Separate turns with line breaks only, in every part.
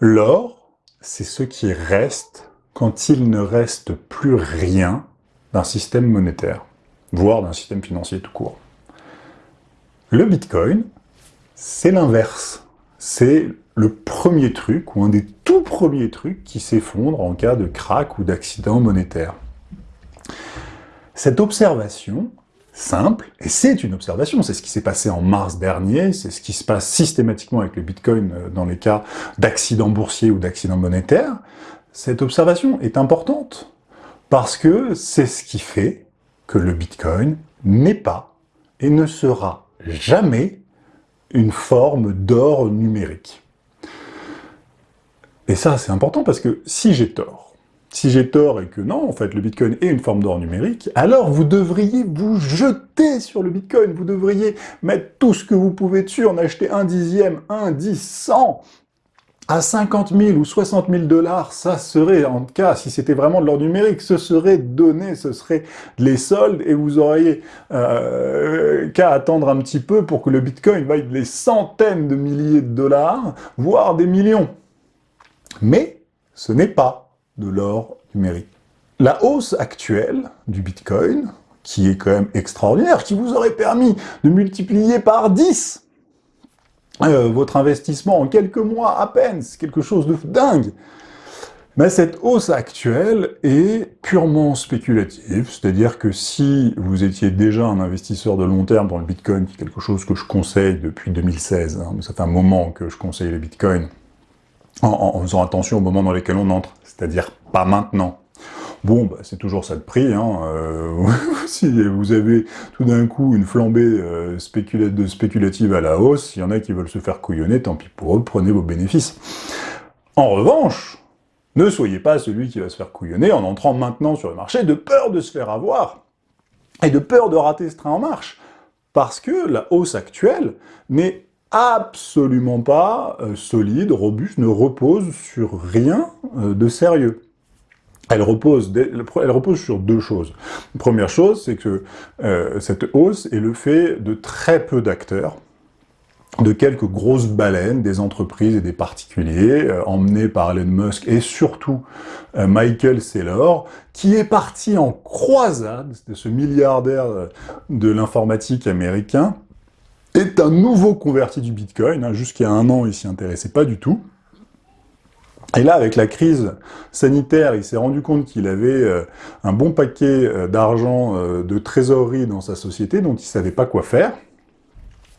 L'or, c'est ce qui reste quand il ne reste plus rien d'un système monétaire, voire d'un système financier tout court. Le Bitcoin, c'est l'inverse. C'est le premier truc, ou un des tout premiers trucs, qui s'effondre en cas de crack ou d'accident monétaire. Cette observation, simple, et c'est une observation, c'est ce qui s'est passé en mars dernier, c'est ce qui se passe systématiquement avec le Bitcoin euh, dans les cas d'accident boursier ou d'accident monétaire, cette observation est importante, parce que c'est ce qui fait que le Bitcoin n'est pas et ne sera jamais une forme d'or numérique. Et ça, c'est important parce que si j'ai tort, si j'ai tort et que non, en fait, le Bitcoin est une forme d'or numérique, alors vous devriez vous jeter sur le Bitcoin, vous devriez mettre tout ce que vous pouvez dessus, en acheter un dixième, un, dix, cent, à 50 000 ou 60 000 dollars, ça serait, en tout cas, si c'était vraiment de l'or numérique, ce serait donné, ce serait les soldes, et vous auriez euh, qu'à attendre un petit peu pour que le Bitcoin vaille des centaines de milliers de dollars, voire des millions. Mais ce n'est pas de l'or numérique. La hausse actuelle du Bitcoin, qui est quand même extraordinaire, qui vous aurait permis de multiplier par 10 euh, votre investissement en quelques mois à peine, c'est quelque chose de dingue. Mais cette hausse actuelle est purement spéculative, c'est-à-dire que si vous étiez déjà un investisseur de long terme dans le Bitcoin, qui est quelque chose que je conseille depuis 2016, hein, ça fait un moment que je conseille le Bitcoin, en, faisant attention au moment dans lequel on entre, c'est-à-dire pas maintenant. Bon, bah, c'est toujours ça de prix. Hein. Euh, si vous avez tout d'un coup une flambée euh, spéculative à la hausse, il y en a qui veulent se faire couillonner, tant pis pour eux, prenez vos bénéfices. En revanche, ne soyez pas celui qui va se faire couillonner en entrant maintenant sur le marché de peur de se faire avoir et de peur de rater ce train en marche. Parce que la hausse actuelle n'est absolument pas euh, solide, robuste, ne repose sur rien euh, de sérieux. Elle repose, elle repose sur deux choses. première chose, c'est que euh, cette hausse est le fait de très peu d'acteurs, de quelques grosses baleines, des entreprises et des particuliers, emmenés par Elon Musk et surtout Michael Saylor, qui est parti en croisade, de ce milliardaire de l'informatique américain, est un nouveau converti du Bitcoin. Hein, a un an, il s'y intéressait pas du tout. Et là, avec la crise sanitaire, il s'est rendu compte qu'il avait euh, un bon paquet euh, d'argent euh, de trésorerie dans sa société dont il savait pas quoi faire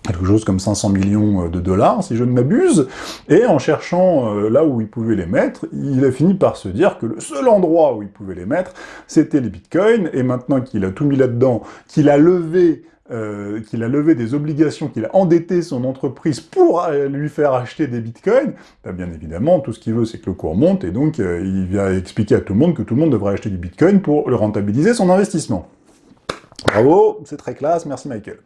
quelque chose comme 500 millions de dollars, si je ne m'abuse, et en cherchant là où il pouvait les mettre, il a fini par se dire que le seul endroit où il pouvait les mettre, c'était les bitcoins, et maintenant qu'il a tout mis là-dedans, qu'il a levé euh, qu'il a levé des obligations, qu'il a endetté son entreprise pour euh, lui faire acheter des bitcoins, bah, bien évidemment, tout ce qu'il veut, c'est que le cours monte, et donc euh, il vient expliquer à tout le monde que tout le monde devrait acheter du bitcoin pour le rentabiliser son investissement. Bravo, c'est très classe, merci Michael.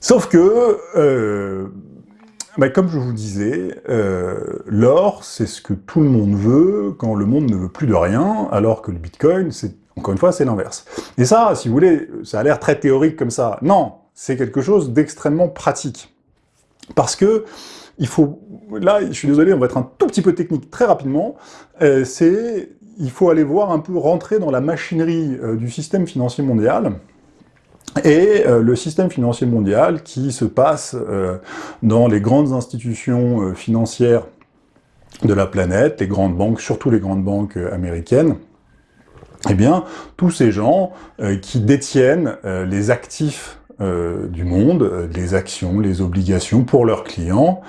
Sauf que, bah, comme je vous disais, l'or, c'est ce que tout le monde veut quand le monde ne veut plus de rien, alors que le bitcoin, c'est encore une fois, c'est l'inverse. Et ça, si vous voulez, ça a l'air très théorique comme ça. Non, c'est quelque chose d'extrêmement pratique. Parce que, il faut... Là, je suis désolé, on va être un tout petit peu technique très rapidement. Euh, c'est... Il faut aller voir un peu rentrer dans la machinerie euh, du système financier mondial, et euh, le système financier mondial qui se passe dans les grandes institutions financières de la planète, les grandes banques, surtout les grandes banques américaines, eh bien, tous ces gens euh, qui détiennent euh, les actifs euh, du monde, les actions, les obligations pour leurs clients,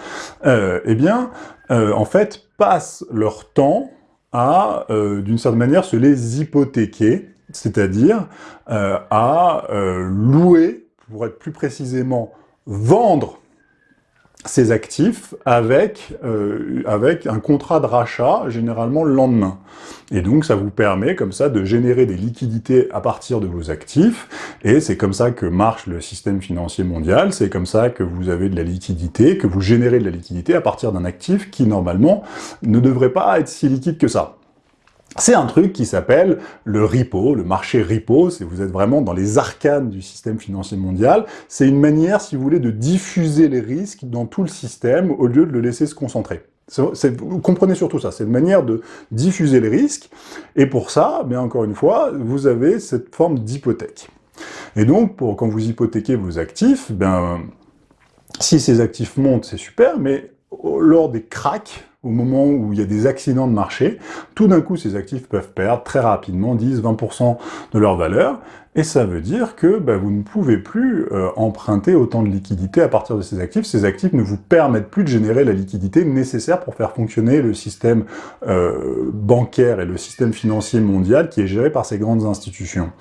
eh bien, en fait, passent leur temps à, d'une certaine manière, se les hypothéquer, c'est-à-dire à louer, pour être plus précisément, vendre ces actifs avec, euh, avec un contrat de rachat, généralement le lendemain. Et donc ça vous permet comme ça de générer des liquidités à partir de vos actifs, et c'est comme ça que marche le système financier mondial, c'est comme ça que vous avez de la liquidité, que vous générez de la liquidité à partir d'un actif qui normalement ne devrait pas être si liquide que ça. C'est un truc qui s'appelle le repo, le marché repo, vous êtes vraiment dans les arcanes du système financier mondial. C'est une manière, si vous voulez, de diffuser les risques dans tout le système au lieu de le laisser se concentrer. Vous comprenez surtout ça, c'est une manière de diffuser les risques, et pour ça, encore une fois, vous avez cette forme d'hypothèque. Et donc, quand vous hypothéquez vos actifs, ben, si ces actifs montent, c'est super, mais lors des cracks, au moment où il y a des accidents de marché, tout d'un coup, ces actifs peuvent perdre très rapidement 10-20% de leur valeur, et ça veut dire que bah, vous ne pouvez plus euh, emprunter autant de liquidités à partir de ces actifs. Ces actifs ne vous permettent plus de générer la liquidité nécessaire pour faire fonctionner le système euh, bancaire et le système financier mondial qui est géré par ces grandes institutions.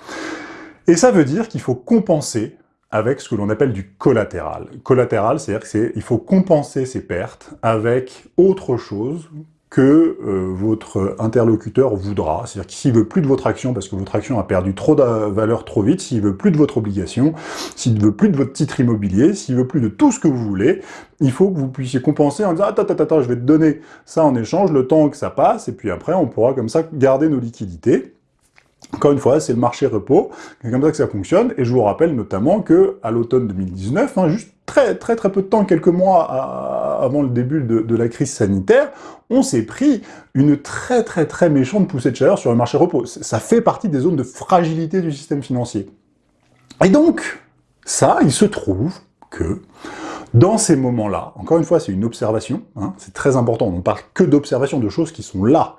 Et ça veut dire qu'il faut compenser avec ce que l'on appelle du collatéral. Collatéral, c'est-à-dire qu'il faut compenser ces pertes avec autre chose que euh, votre interlocuteur voudra. C'est-à-dire que s'il veut plus de votre action parce que votre action a perdu trop de valeur trop vite, s'il veut plus de votre obligation, s'il veut plus de votre titre immobilier, s'il veut plus de tout ce que vous voulez, il faut que vous puissiez compenser en disant « Attends, attends, attends, je vais te donner ça en échange, le temps que ça passe, et puis après, on pourra comme ça garder nos liquidités. » Encore une fois, c'est le marché repos, c'est comme ça que ça fonctionne, et je vous rappelle notamment que à l'automne 2019, hein, juste très très très peu de temps, quelques mois avant le début de, la crise sanitaire, on s'est pris une très très très méchante poussée de chaleur sur le marché repos. Ça fait partie des zones de fragilité du système financier. Et donc, ça, il se trouve que dans ces moments-là, encore une fois, c'est une observation, hein, c'est très important, on ne parle que d'observation, de choses qui sont là.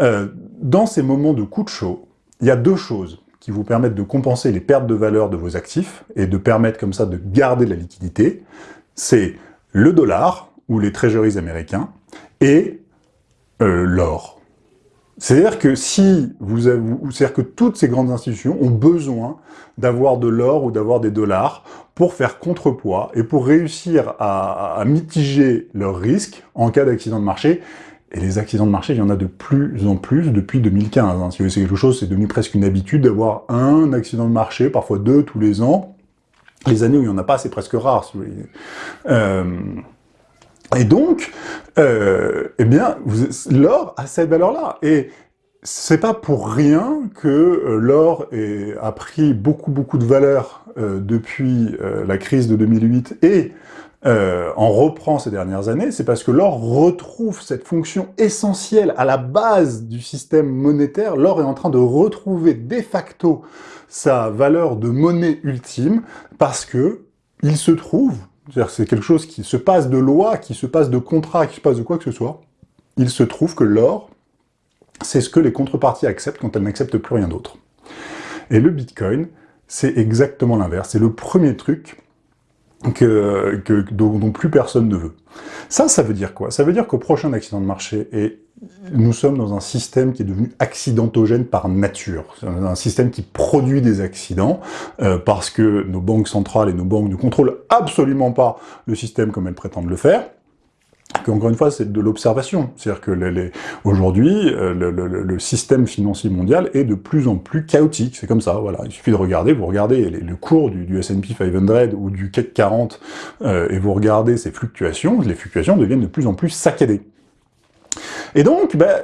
Euh, dans ces moments de coup de chaud, il y a deux choses qui vous permettent de compenser les pertes de valeur de vos actifs et de permettre comme ça de garder la liquidité. C'est le dollar, ou les treasuries américains, et euh, l'or. C'est-à-dire que si vous c'est-à-dire que toutes ces grandes institutions ont besoin d'avoir de l'or ou d'avoir des dollars pour faire contrepoids et pour réussir à mitiger leurs risques en cas d'accident de marché. Et les accidents de marché, il y en a de plus en plus depuis 2015. Hein. Si vous c'est quelque chose, c'est devenu presque une habitude d'avoir un accident de marché, parfois deux tous les ans. Les années où il n'y en a pas, c'est presque rare. Euh, et donc, euh, eh bien, l'or a cette valeur-là. Et c'est pas pour rien que euh, l'or a pris beaucoup, beaucoup de valeur depuis la crise de 2008 et euh, en reprend ces dernières années, c'est parce que l'or retrouve cette fonction essentielle à la base du système monétaire. L'or est en train de retrouver de facto sa valeur de monnaie ultime parce que il se trouve, c'est-à-dire c'est quelque chose qui se passe de loi, qui se passe de contrat, qui se passe de quoi que ce soit, il se trouve que l'or, c'est ce que les contreparties acceptent quand elles n'acceptent plus rien d'autre. Et le Bitcoin, c'est exactement l'inverse. C'est le premier truc que, dont, plus personne ne veut. Ça, ça veut dire quoi? Ça veut dire qu'au prochain accident de marché, et nous sommes dans un système qui est devenu accidentogène par nature, un système qui produit des accidents, euh, parce que nos banques centrales et nos banques ne contrôlent absolument pas le système comme elles prétendent le faire, encore une fois, c'est de l'observation. C'est-à-dire que aujourd'hui, euh, le, système financier mondial est de plus en plus chaotique. C'est comme ça, voilà. Il suffit de regarder, vous regardez le cours du, S&P 500 ou du CAC 40, euh, et vous regardez ces fluctuations, les fluctuations deviennent de plus en plus saccadées. Et donc, ben,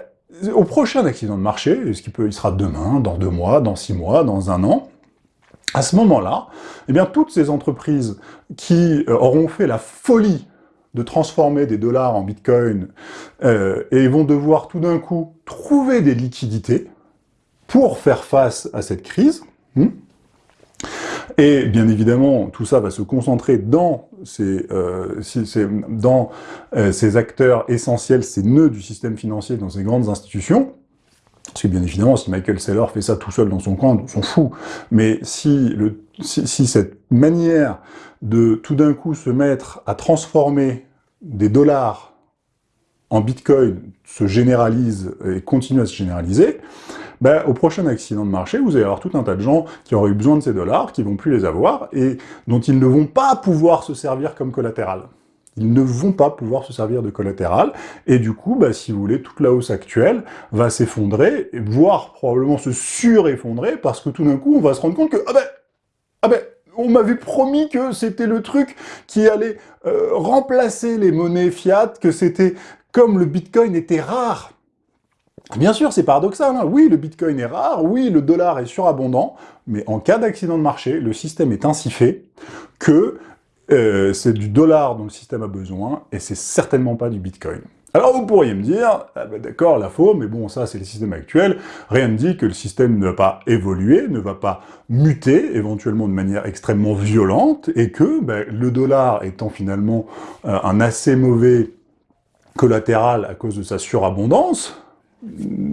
au prochain accident de marché, ce qui peut, il sera demain, dans deux mois, dans six mois, dans un an, à ce moment-là, eh bien, toutes ces entreprises qui euh, auront fait la folie de transformer des dollars en bitcoin euh, et vont devoir tout d'un coup trouver des liquidités pour faire face à cette crise. Hmm. et bien évidemment, tout ça va se concentrer dans ces, euh, dans, euh, ces acteurs essentiels, ces nœuds du système financier dans ces grandes institutions. Parce que bien évidemment, si Michael Saylor fait ça tout seul dans son coin, on s'en fout. Mais si, le, si cette manière de tout d'un coup se mettre à transformer des dollars en bitcoin se généralise et continue à se généraliser, ben, au prochain accident de marché, vous allez avoir tout un tas de gens qui auraient eu besoin de ces dollars, qui vont plus les avoir, et dont ils ne vont pas pouvoir se servir comme collatéral. Ils ne vont pas pouvoir se servir de collatéral, et du coup, ben, si vous voulez, toute la hausse actuelle va s'effondrer, voire probablement se sureffondrer, parce que tout d'un coup, on va se rendre compte que, ah ben, ah ben, on m'avait promis que c'était le truc qui allait euh, remplacer les monnaies fiat, que c'était comme le bitcoin était rare. Bien sûr, c'est paradoxal, hein. oui, le bitcoin est rare, oui, le dollar est surabondant, mais en cas d'accident de marché, le système est ainsi fait que euh, c'est du dollar dont le système a besoin, et c'est certainement pas du bitcoin. Alors vous pourriez me dire, ah ben d'accord, la faux, mais bon, ça c'est le système actuel, rien ne dit que le système ne va pas évoluer, ne va pas muter, éventuellement de manière extrêmement violente, et que ben, le dollar étant finalement euh, un assez mauvais collatéral à cause de sa surabondance,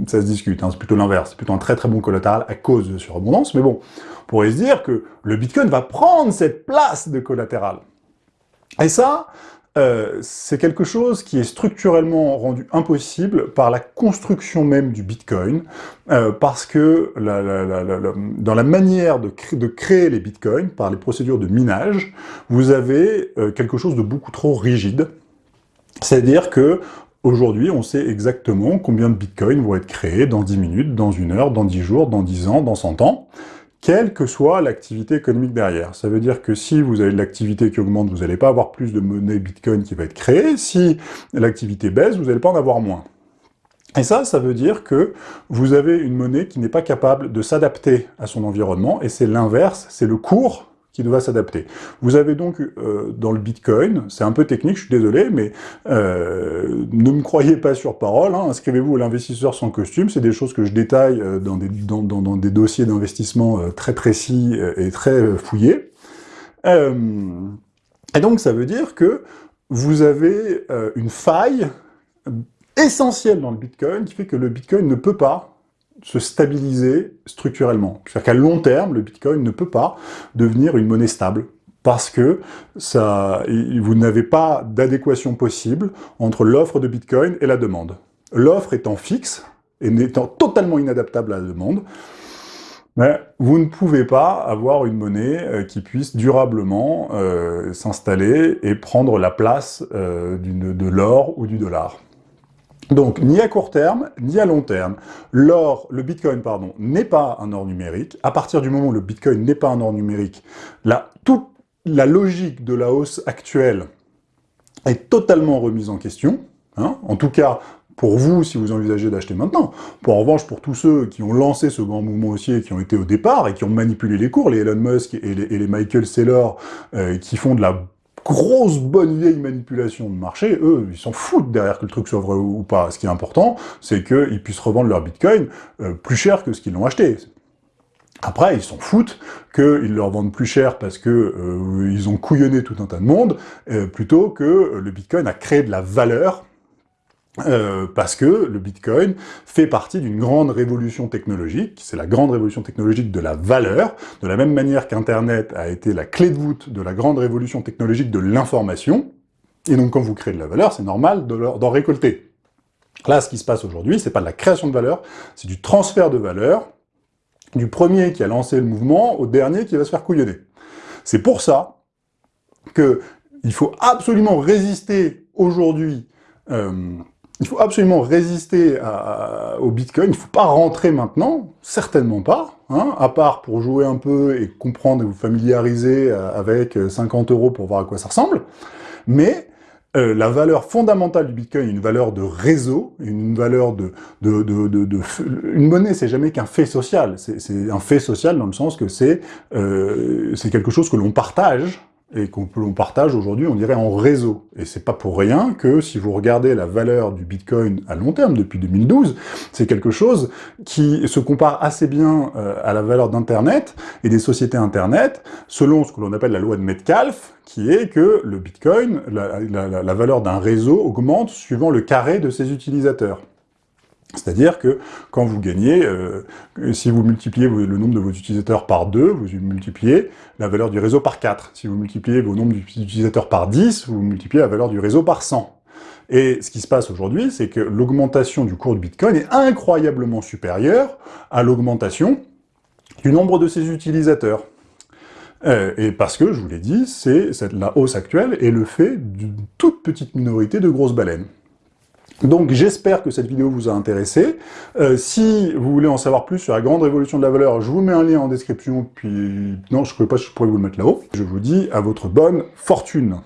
ça se discute, hein, c'est plutôt l'inverse, c'est plutôt un très très bon collatéral à cause de surabondance, mais bon, on pourrait se dire que le Bitcoin va prendre cette place de collatéral. Et ça, euh, c'est quelque chose qui est structurellement rendu impossible par la construction même du Bitcoin, euh, parce que dans la manière de, créer les Bitcoins, par les procédures de minage, vous avez euh, quelque chose de beaucoup trop rigide. C'est-à-dire que Aujourd'hui, on sait exactement combien de bitcoins vont être créés dans 10 minutes, dans une heure, dans 10 jours, dans 10 ans, dans 100 ans quelle que soit l'activité économique derrière. Ça veut dire que si vous avez de l'activité qui augmente, vous n'allez pas avoir plus de monnaie Bitcoin qui va être créée. Si l'activité baisse, vous n'allez pas en avoir moins. Et ça, ça veut dire que vous avez une monnaie qui n'est pas capable de s'adapter à son environnement, et c'est l'inverse, c'est le cours qui doit s'adapter. Vous avez donc euh, dans le Bitcoin, c'est un peu technique, je suis désolé, mais euh, ne me croyez pas sur parole, hein, inscrivez-vous à l'investisseur sans costume, c'est des choses que je détaille euh, dans, des, dans, dans, des dossiers d'investissement très précis et très fouillés. et donc ça veut dire que vous avez une faille essentielle dans le Bitcoin qui fait que le Bitcoin ne peut pas se stabiliser structurellement. C'est-à-dire qu'à long terme, le Bitcoin ne peut pas devenir une monnaie stable parce que ça, vous n'avez pas d'adéquation possible entre l'offre de Bitcoin et la demande. L'offre étant fixe et n'étant totalement inadaptable à la demande, mais vous ne pouvez pas avoir une monnaie euh, qui puisse durablement euh, s'installer et prendre la place euh, de l'or ou du dollar. Donc, ni à court terme, ni à long terme. L'or, le Bitcoin, n'est pas un or numérique. À partir du moment où le Bitcoin n'est pas un or numérique, la, toute la logique de la hausse actuelle est totalement remise en question. Hein. en tout cas, pour vous, si vous envisagez d'acheter maintenant. Pour en revanche, pour tous ceux qui ont lancé ce grand mouvement haussier, qui ont été au départ et qui ont manipulé les cours, les Elon Musk et les, Michael Saylor, euh, qui font de la grosse bonne vieille manipulation de marché, eux, ils s'en foutent derrière que le truc soit vrai ou pas. Ce qui est important, c'est qu'ils puissent revendre leur bitcoin euh, plus cher que ce qu'ils l'ont acheté. Après, ils s'en foutent qu'ils leur vendent plus cher parce que euh, ils ont couillonné tout un tas de monde, euh, plutôt que le bitcoin a créé de la valeur euh, parce que le Bitcoin fait partie d'une grande révolution technologique, c'est la grande révolution technologique de la valeur, de la même manière qu'Internet a été la clé de voûte de la grande révolution technologique de l'information, et donc quand vous créez de la valeur, c'est normal d'en récolter. Là, ce qui se passe aujourd'hui, c'est pas de la création de valeur, c'est du transfert de valeur, du premier qui a lancé le mouvement au dernier qui va se faire couillonner. C'est pour ça que il faut absolument résister aujourd'hui euh, il faut absolument résister au Bitcoin, il ne faut pas rentrer maintenant, certainement pas, hein, à part pour jouer un peu et comprendre et vous familiariser euh, avec 50 euros pour voir à quoi ça ressemble, mais euh, la valeur fondamentale du Bitcoin est une valeur de réseau, une valeur de... de, de, de, une monnaie, c'est jamais qu'un fait social, c'est un fait social dans le sens que c'est euh, quelque chose que l'on partage, et qu'on partage aujourd'hui, on dirait en réseau. Et c'est pas pour rien que si vous regardez la valeur du Bitcoin à long terme, depuis 2012, c'est quelque chose qui se compare assez bien euh, à la valeur d'Internet et des sociétés Internet, selon ce que l'on appelle la loi de Metcalfe, qui est que le Bitcoin, la, la valeur d'un réseau augmente suivant le carré de ses utilisateurs. C'est-à-dire que quand vous gagnez, euh, si vous multipliez le nombre de vos utilisateurs par 2, vous multipliez la valeur du réseau par 4. Si vous multipliez vos nombres d'utilisateurs par 10, vous multipliez la valeur du réseau par 100. Et ce qui se passe aujourd'hui, c'est que l'augmentation du cours de Bitcoin est incroyablement supérieure à l'augmentation du nombre de ses utilisateurs. Euh, et parce que, je vous l'ai dit, c'est la hausse actuelle est le fait d'une toute petite minorité de grosses baleines. Donc j'espère que cette vidéo vous a intéressé. Euh, si vous voulez en savoir plus sur la grande révolution de la valeur, je vous mets un lien en description, puis non, je ne sais pas je pourrais vous le mettre là-haut. Je vous dis à votre bonne fortune.